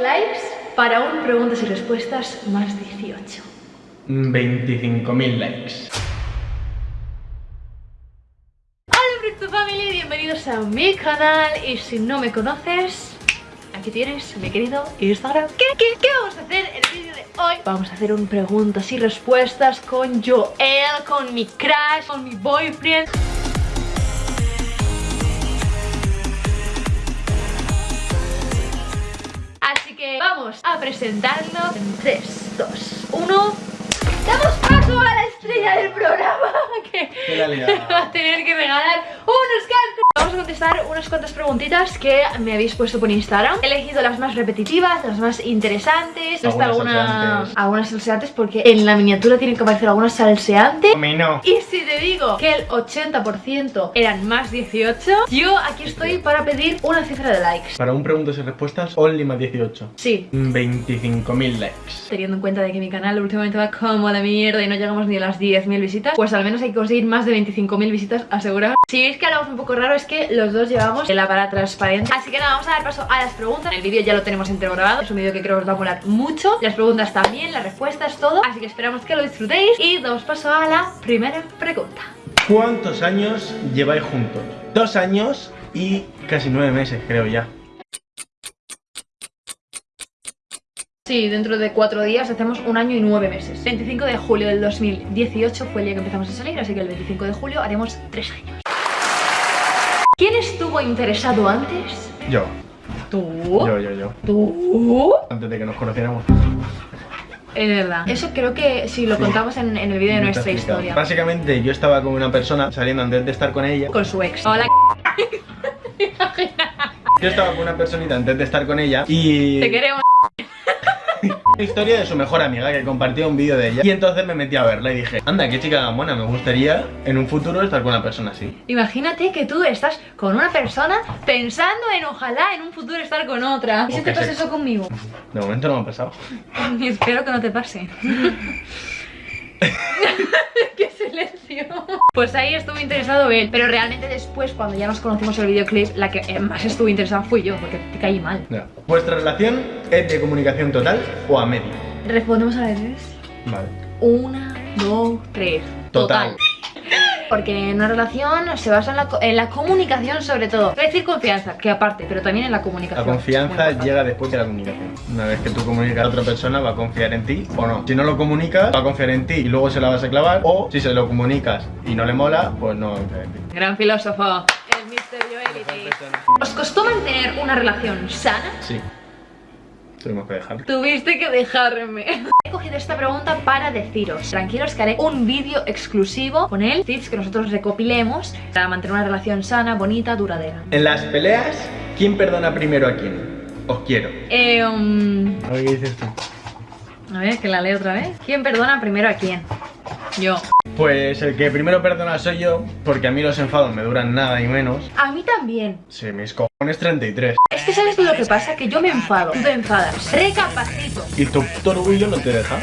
likes para un preguntas y respuestas más 18? 25.000 likes. Hola Crypto Family, bienvenidos a mi canal y si no me conoces, aquí tienes mi querido Instagram. ¿Qué, qué, qué vamos a hacer en el vídeo de hoy? Vamos a hacer un preguntas y respuestas con Joel, con mi crush, con mi boyfriend. Vamos a presentarlo en 3, 2, 1. Damos paso a la estrella del programa que va a tener que regalar unos cascos. Vamos a contestar unas cuantas preguntitas que me habéis puesto por Instagram. He elegido las más repetitivas, las más interesantes. Hasta Algunas alguna, salseantes. algunas salseantes porque en la miniatura tienen que aparecer algunas salseantes. No. Y si te digo que el 80% eran más 18, yo aquí estoy para pedir una cifra de likes. Para un preguntas y respuestas, only más 18. Sí, 25.000 likes. teniendo en cuenta de que mi canal últimamente va como de mierda y no llegamos ni a las 10.000 visitas, pues al menos hay que conseguir más de 25.000 visitas aseguradas. Si veis que hablamos un poco raro es que los dos llevamos la para transparente. Así que nada, vamos a dar paso a las preguntas. El vídeo ya lo tenemos entero grabado, es un vídeo que creo que os va a molar mucho. Las preguntas también, las respuestas, todo. Así que esperamos que lo disfrutéis y damos paso a la primera pregunta. ¿Cuántos años lleváis juntos? Dos años y casi nueve meses, creo ya. Sí, dentro de cuatro días hacemos un año y nueve meses. 25 de julio del 2018 fue el día que empezamos a salir, así que el 25 de julio haremos tres años. ¿Quién estuvo interesado antes? Yo. ¿Tú? Yo, yo, yo. ¿Tú? Antes de que nos conociéramos. Es verdad. Eso creo que si lo Sí. contamos en, en el vídeo de nuestra historia. Básicamente, yo estaba con una persona saliendo antes de estar con ella. Con su ex. Hola. Yo estaba con una personita antes de estar con ella y. Te queremos. Historia de su mejor amiga que compartió un vídeo de ella. Y entonces me metí a verla y dije, anda, qué chica tan buena, me gustaría en un futuro estar con una persona así. Imagínate que tú estás con una persona pensando en ojalá en un futuro estar con otra. ¿Y si te pasa eso conmigo? De momento no me ha pasado. Y espero que no te pase. ¡Qué silencio! Pues ahí estuvo interesado él, pero realmente después, cuando ya nos conocimos el videoclip, la que más estuvo interesada fui yo, porque te caí mal. Ya. ¿Vuestra relación es de comunicación total o a medio? Respondemos a veces. Vale. Una, dos, tres. Total. Porque en una relación se basa en la, en la comunicación sobre todo. Voy a decir confianza, que aparte, pero también en la La comunicación. Muy confianza llega después de la comunicación. Una vez que tú comunicas a otra persona, va a confiar en ti o no. Si no lo comunicas, va a confiar en ti y luego se la vas a clavar. O si se lo comunicas y no le mola, pues no va a confiar en ti. Gran filósofo. El Mr. Joelity. ¿Os costó mantener una relación sana? Sí. Tuvimos que. Tuviste que dejarme. He cogido esta pregunta para deciros, tranquilos que haré un vídeo exclusivo con él, tips que nosotros recopilemos para mantener una relación sana, bonita, duradera. En las peleas, ¿quién perdona primero a quién? Os quiero. Eh, um, A ver qué dices tú. a ver, que la leo otra vez. ¿Quién perdona primero a quién? Yo. Pues el que primero perdona soy yo, porque a mí los enfados me duran nada y menos. A mí también. Sí, mis cojones 33. Es que sabes lo que pasa, que yo me enfado, tú te enfadas. Recapacito. Y tu orgullo no te deja.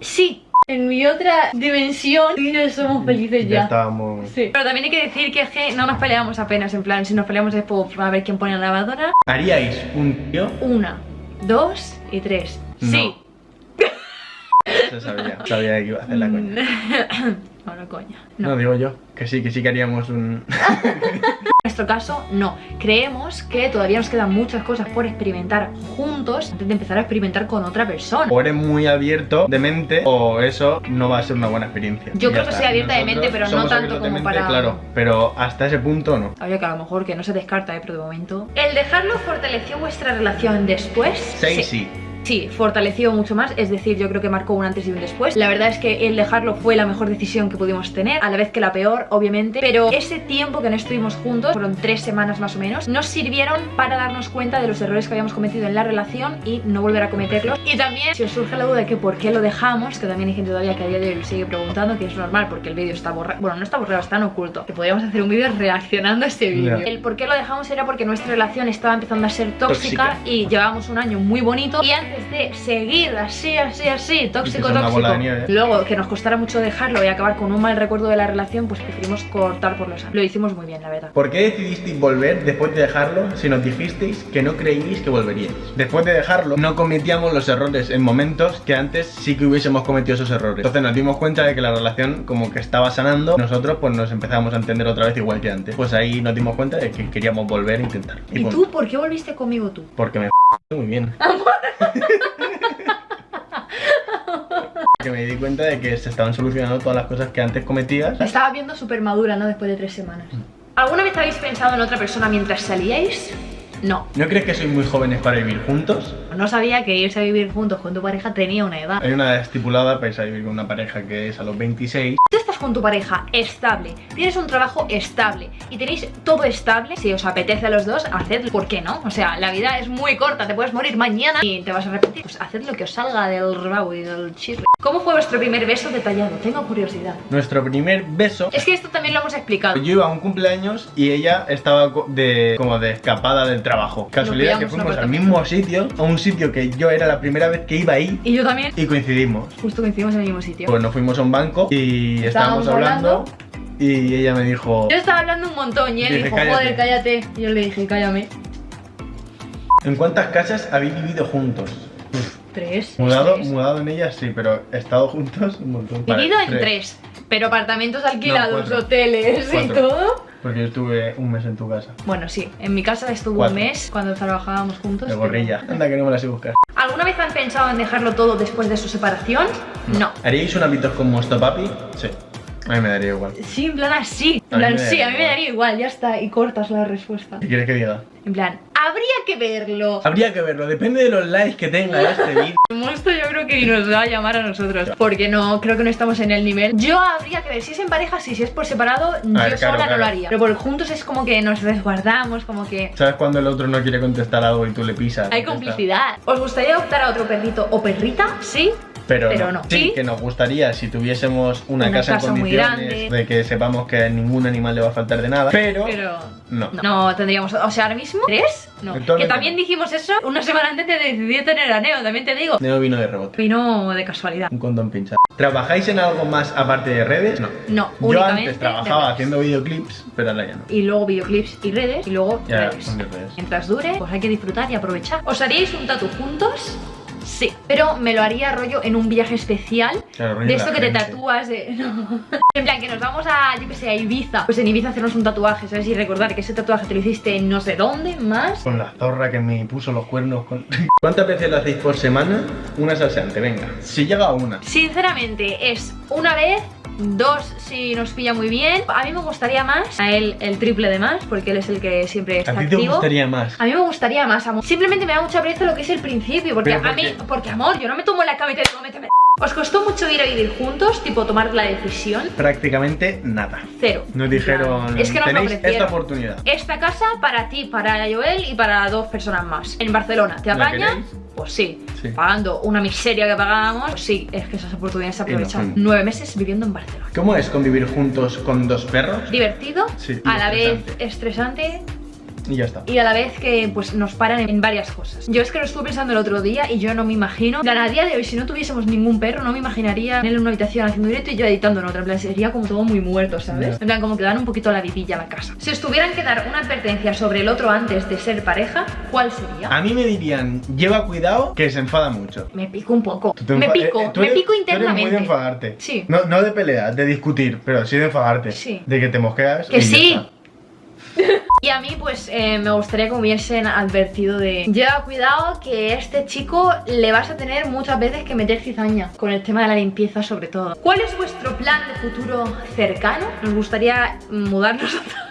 Sí. En mi otra dimensión, tú y yo somos felices Ya ya. estábamos. Sí. Pero también hay que decir que, es que no nos peleamos apenas, en plan, si nos peleamos es por a ver quién pone la lavadora. ¿Haríais un tío? Una, dos y tres. No. Sí. Se sabía. Sabía que iba a hacer la coña. No, coña. No. No. digo yo. Que sí, que sí que haríamos un. En nuestro caso, no. Creemos que todavía nos quedan muchas cosas por experimentar juntos antes de empezar a experimentar con otra persona. O eres muy abierto de mente, o eso no va a ser una buena experiencia. Yo creo que soy abierta de mente, pero no tanto como mente, para- Claro, pero hasta ese punto no. Oye, que a lo mejor que no se descarta, ¿eh? pero de momento. ¿El dejarlo fortaleció vuestra relación después? Sí, sí. Sí, fortaleció mucho más, es decir, yo creo que marcó un antes y un después. La verdad es que el dejarlo fue la mejor decisión que pudimos tener, a la vez que la peor, obviamente. Pero ese tiempo que no estuvimos juntos, fueron tres semanas más o menos, nos sirvieron para darnos cuenta de los errores que habíamos cometido en la relación y no volver a cometerlos. Y también, si os surge la duda de que por qué lo dejamos, que también hay gente todavía que a día de hoy lo sigue preguntando, que es normal porque el vídeo está borrado, bueno, no está borrado, está en oculto, que podríamos hacer un vídeo reaccionando a este vídeo. El por qué lo dejamos era porque nuestra relación estaba empezando a ser tóxica, Tóxica. y llevábamos un año muy bonito y antes de seguir así, así, así, tóxico, tóxico, luego que nos costara mucho dejarlo y acabar con un mal recuerdo de la relación, pues preferimos cortar por los años. Lo hicimos muy bien, la verdad. ¿Por qué decidisteis volver después de dejarlo si nos dijisteis que no creíais que volveríais? Después de dejarlo, no cometíamos los errores en momentos que antes sí que hubiésemos cometido esos errores. Entonces nos dimos cuenta de que la relación como que estaba sanando. Nosotros pues nos empezamos a entender otra vez igual que antes. Pues ahí nos dimos cuenta de que queríamos volver a intentar. ¿Y tú por qué volviste conmigo tú? Porque me muy bien. que me di cuenta de que se estaban solucionando todas las cosas que antes cometías. La estaba viendo súper madura, ¿no? Después de tres semanas. ¿Alguna vez habéis pensado en otra persona mientras salíais? No. ¿No crees que sois muy jóvenes para vivir juntos? No sabía que irse a vivir juntos con tu pareja tenía una edad. Hay una edad estipulada para irse a vivir con una pareja que es a los 26. Tú estás con tu pareja estable, tienes un trabajo estable y tenéis todo estable, si os apetece a los dos, hacedlo. ¿Por qué no? O sea, la vida es muy corta, te puedes morir mañana y te vas a repetir. Pues haced lo que os salga del rabo y del chirre. ¿Cómo fue vuestro primer beso detallado? Tengo curiosidad. Nuestro primer beso. Es que esto también lo hemos explicado. Yo iba a un cumpleaños y ella estaba de como de escapada del trabajo. Casualidad que pillamos fuimos al mismo sitio, a un sitio que yo era la primera vez que iba ahí Y yo también. y coincidimos. Justo coincidimos en el mismo sitio. Pues nos fuimos a un banco y estábamos, Estábamos hablando, y ella me dijo, Yo estaba hablando un montón y él Dije, dijo, "Cállate". joder, cállate. Y yo le dije, cállame. ¿en cuántas casas habéis vivido juntos? Uf, Tres. mudado, tres. mudado en ellas sí, pero estado juntos un montón. Vale, Vivido en tres. Pero apartamentos alquilados, hoteles y todo. Porque yo estuve un mes en tu casa. Bueno, sí, en mi casa estuvo Cuatro. un mes cuando trabajábamos juntos. De pero- gorrilla. Anda que no me la sé buscar. ¿Alguna vez han pensado en dejarlo todo después de su separación? No. ¿Haríais un hábitos con vuestro papi? Sí. A mí me daría igual. Sí, en plan así. A En plan, sí, a mí me daría igual, ya está. Y cortas la respuesta. ¿Qué quieres que diga? En plan, habría que verlo. Habría que verlo, depende de los likes que tenga este vídeo. Esto yo creo que nos va a llamar a nosotros. Porque no, creo que no estamos en el nivel. Yo habría que ver si es en pareja, sí, si es por separado, yo ver, sola claro, no claro. lo haría. Pero por juntos es como que nos resguardamos, como que. ¿Sabes cuando el otro no quiere contestar algo y tú le pisas? Hay complicidad. ¿Os gustaría adoptar a otro perrito o perrita? Sí. Pero, Pero no. no. Sí, que nos gustaría si tuviésemos una, Una casa, casa en condiciones de que sepamos que a ningún animal le va a faltar de nada. Pero, Pero. no. No. No, tendríamos. O sea, ahora mismo. ¿Tres? No. Que también dijimos eso una semana antes de decidir tener a Neo, también te digo. Neo vino de rebote. Vino de casualidad. Un condón pinchado. ¿Trabajáis en algo más aparte de redes? No. No, Yo únicamente antes trabajaba haciendo videoclips, pero ahora ya no. Y luego videoclips y redes. Y luego Ya, redes. redes. Mientras dure, pues hay que disfrutar y aprovechar. ¿Os haríais un tatu juntos? Sí, pero me lo haría rollo en un viaje especial Claro, De esto que te tatúas de... no. En plan, que nos vamos a, yo que sé, a Ibiza Pues en Ibiza hacernos un tatuaje, ¿sabes? Y recordar que ese tatuaje te lo hiciste en no sé dónde, más Con la zorra que me puso los cuernos. Con... ¿Cuántas veces lo hacéis por semana? Una salseante, venga. Si llega a una. Sinceramente, es una vez, dos si nos pilla muy bien A mí me gustaría más, a él el triple de más Porque él es el que siempre está ¿A ti te activo gustaría más? A mí me gustaría más, amor. Simplemente me da mucha pereza lo que es el principio. Porque ¿Pero por a mí, qué? porque amor, yo no me tomo la cama y digo, méteme. ¿Os costó mucho ir a vivir juntos? Tipo, tomar la decisión. Prácticamente nada. Cero. Nos dijeron, Es que nos tenéis esta oportunidad. Esta casa para ti, para Joel y para dos personas más. En Barcelona, ¿te ¿La apañas? Pues sí. Sí. Pagando una miseria que pagábamos, pues sí, es que esas oportunidades se aprovechan. Nueve meses viviendo en Barcelona. ¿Cómo es convivir juntos con dos perros? Divertido, Sí, a la vez estresante. Y ya está. y a la vez que pues nos paran en varias cosas. Yo es que lo estuve pensando el otro día y yo no me imagino, a día de hoy si no tuviésemos ningún perro no me imaginaría en él en una habitación haciendo directo y yo editando en otra, en plan sería como todo muy muerto, ¿sabes? Ya. En plan como que dan un poquito la vidilla a la casa. Si os tuvieran que dar una advertencia sobre el otro antes de ser pareja, ¿cuál sería? A mí me dirían, lleva cuidado que se enfada mucho. Me pico un poco. Me pico, eh, me pico tú eres internamente. muy de enfadarte. Sí. No, no de pelear, de discutir, pero sí de enfadarte. Sí. De que te mosqueas. Que sí. Y a mí pues eh, me gustaría que hubiesen advertido de Lleva cuidado que este chico le vas a tener muchas veces que meter cizaña Con el tema de la limpieza sobre todo ¿Cuál es vuestro plan de futuro cercano? Nos gustaría mudarnos vez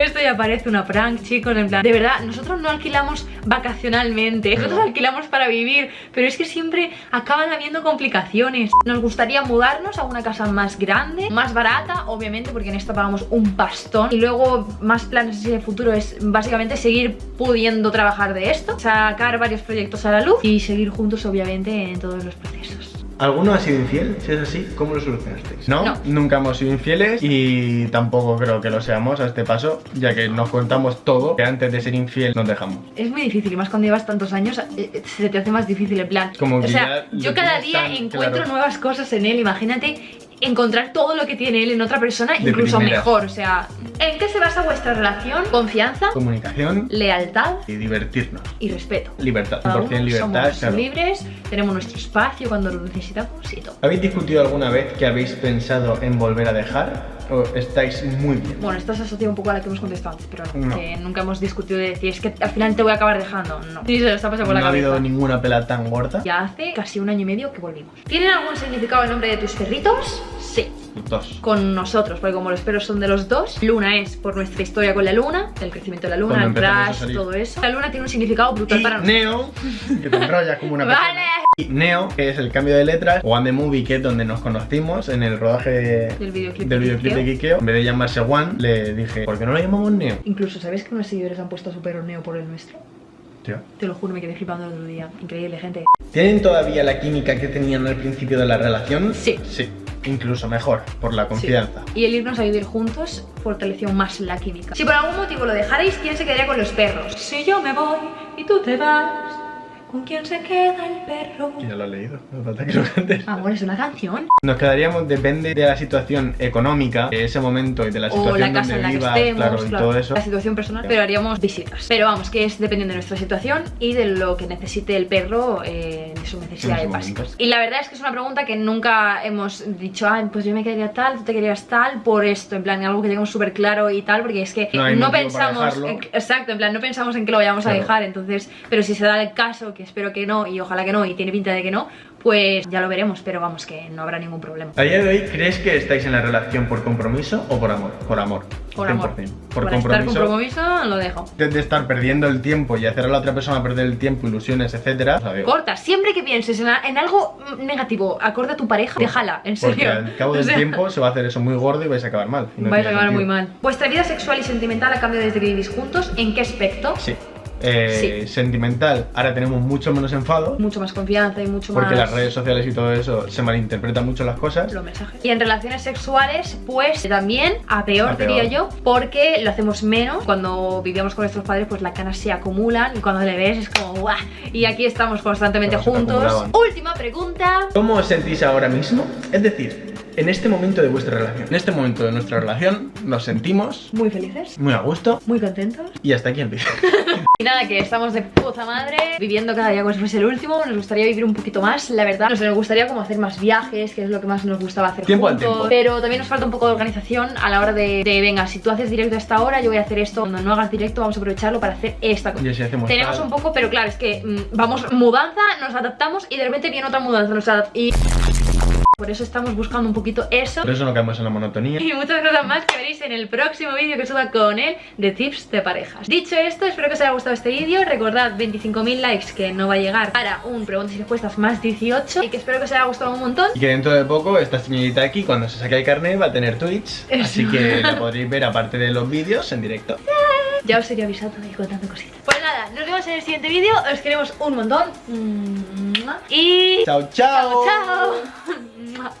esto ya parece una prank, chicos, en plan De verdad, nosotros no alquilamos vacacionalmente Nosotros No. alquilamos para vivir Pero es que siempre acaban habiendo complicaciones. Nos gustaría mudarnos a una casa más grande Más barata, obviamente, porque en esta pagamos un pastón. Y luego, más planes de futuro Es básicamente seguir pudiendo trabajar de esto Sacar varios proyectos a la luz Y seguir juntos, obviamente, en todos los procesos ¿Alguno ha sido infiel? Si es así, ¿cómo lo solucionasteis? ¿No? No. Nunca hemos sido infieles y tampoco creo que lo seamos a este paso, ya que nos contamos todo, que antes de ser infiel nos dejamos. Es muy difícil, y más cuando llevas tantos años, eh, eh, se te hace más difícil en plan. Como o que sea, ya yo cada día encuentro claro. nuevas cosas en él, imagínate encontrar todo lo que tiene él en otra persona, De incluso primera. mejor. O sea, ¿en qué se basa vuestra relación? Confianza, Comunicación lealtad y divertirnos. y respeto. Libertad, Cada 100% uno libertad, somos claro. libres, tenemos nuestro espacio cuando lo necesitamos y todo. ¿Habéis discutido alguna vez que habéis pensado en volver a dejar? ¿O estáis muy bien? Bueno, esto se asocia un poco a la que hemos contestado antes, pero no, que nunca hemos discutido de decir, es que al final te voy a acabar dejando. No. Sí, se lo está pasando por ¿No la ha habido ninguna pela tan gorda? Ya hace casi un año y medio que volvimos. ¿Tienen algún significado el nombre de tus perritos? Sí. Dos. Con nosotros, porque como los perros son de los dos, Luna es por nuestra historia con la luna, el crecimiento de la luna, el crash, todo eso. La luna tiene un significado brutal Y para nosotros. Neo, que te enrollas como una. Vale. Y Neo, que es el cambio de letras, o the Movie, que es donde nos conocimos en el rodaje Del videoclip del de videoclip de Kikeo. En vez de llamarse Juan, le dije, ¿por qué no lo llamamos Neo? Incluso, ¿sabes que unos seguidores han puesto a su perro Neo por el nuestro? Tío. Te lo juro, me quedé flipando el otro día. Increíble, gente. ¿Tienen todavía la química que tenían al principio de la relación? Sí. Sí. Incluso mejor, por la confianza. Sí. Y el irnos a vivir juntos fortaleció más la química. Si por algún motivo lo dejarais, ¿quién se quedaría con los perros? Si yo me voy y tú te vas, ¿con quién se queda el perro? Ya lo he leído, no falta que lo cantes. Amor, es una canción. Nos quedaríamos, depende de la situación económica, de ese momento y de la O situación la casa donde en la que estemos, claro, y claro, todo eso. la situación personal, pero haríamos visitas. Pero vamos, que es dependiendo de nuestra situación y de lo que necesite el perro eh, de sus necesidades básicas. Y la verdad es que es una pregunta que nunca hemos dicho, ah, pues yo me quedaría tal, tú te quedarías tal, por esto, en plan, algo que tengamos súper claro y tal, porque es que No pensamos, en- exacto, en plan, no pensamos en que lo vayamos a dejar, entonces, pero si se da el caso, que espero que no, y ojalá que no, y tiene pinta de que no, pues ya lo veremos, pero vamos, que no habrá ningún problema. A día de hoy, ¿crees que estáis en la relación por compromiso o por amor? Por amor. Por amor. 100%. Por Para estar compromiso. compromiso, lo dejo. de, de estar perdiendo el tiempo y hacer a la otra persona perder el tiempo, ilusiones, etcétera. digo, Corta, siempre que pienses en, algo negativo, acorde a tu pareja, déjala, en Porque serio. al cabo O del sea, tiempo se va a hacer eso muy gordo y vais a acabar mal. no vais a acabar muy mal. ¿Vuestra vida sexual y sentimental ha cambiado desde que vivís juntos? ¿En qué aspecto? Sí. Eh, Sí. Sentimental, ahora tenemos mucho menos enfado. Mucho más confianza y mucho Porque más. las redes sociales y todo eso se malinterpretan mucho las cosas. los mensajes. Y en relaciones sexuales, pues también a peor, A peor. diría yo, porque lo hacemos menos. Cuando vivíamos con nuestros padres, pues las canas se acumulan y cuando le ves es como ¡guau! Y aquí estamos constantemente juntos. Última pregunta. ¿Cómo os sentís ahora mismo? Es decir, en este momento de vuestra relación. En este momento de nuestra relación nos sentimos Muy felices, muy a gusto muy contentos. y hasta aquí el vídeo. Y nada, que estamos de puta madre, viviendo cada día como si fuese el último. Nos gustaría vivir un poquito más, la verdad. Nos, gustaría como hacer más viajes, que es lo que más nos gustaba hacer Tiempo al juntos. tiempo. Pero también nos falta un poco de organización a la hora de, de, venga, si tú haces directo a esta hora, yo voy a hacer esto. Cuando no hagas directo, vamos a aprovecharlo para hacer esta cosa. Hacemos Tenemos tal. un poco, pero claro, es que mm, vamos mudanza, nos adaptamos y de repente viene otra mudanza, nos y por eso estamos buscando un poquito eso. Por eso no caemos en la monotonía. Y muchas cosas más que veréis en el próximo vídeo que suba con él de tips de parejas. Dicho esto, espero que os haya gustado este vídeo. Recordad 25.000 likes que no va a llegar para un preguntas y respuestas más 18 y que espero que os haya gustado un montón. Y que dentro de poco esta señorita aquí, cuando se saque el carnet, va a tener Twitch. Eso. Así que la podréis ver aparte de los vídeos en directo. Ya os iré avisando y contando cositas. Pues nada, nos vemos en el siguiente vídeo. Os queremos un montón. Y... ¡Chao, chao! chao. chao. ま